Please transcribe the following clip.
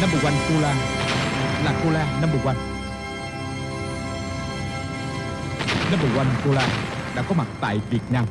Number one Cola Là Cola number one. Number one Cola Đã có mặt tại Việt Nam.